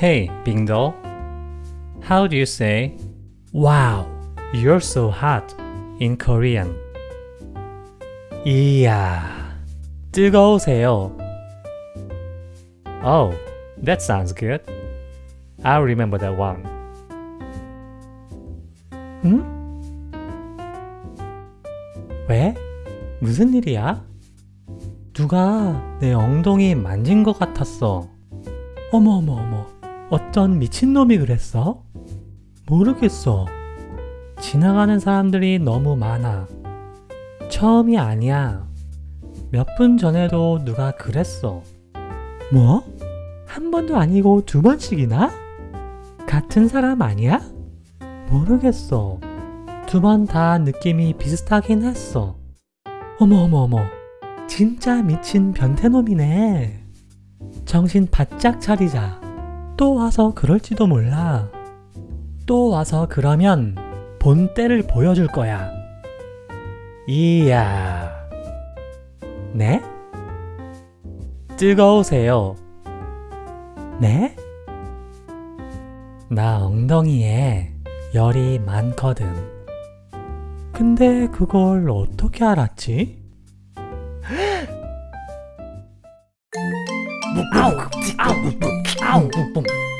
Hey, Bingdo. How do you say Wow, you're so hot in Korean? 이야, 뜨거우세요. Oh, that sounds good. I'll remember that one. 응? 왜? 무슨 일이야? 누가 내 엉덩이 만진 것 같았어. 어머 어머 어머, 어떤 미친놈이 그랬어? 모르겠어. 지나가는 사람들이 너무 많아. 처음이 아니야. 몇 분 전에도 누가 그랬어. 뭐? 한 번도 아니고 두 번씩이나? 같은 사람 아니야? 모르겠어. 두 번 다 느낌이 비슷하긴 했어. 어머 어머 어머. 진짜 미친 변태놈이네. 정신 바짝 차리자. 또 와서 그럴지도 몰라. 또 와서 그러면 본때를 보여줄 거야. 이야. 네? 뜨거우세요. 네? 나 엉덩이에 열이 많거든. 근데 그걸 어떻게 알았지? 아우, 아우, Pow!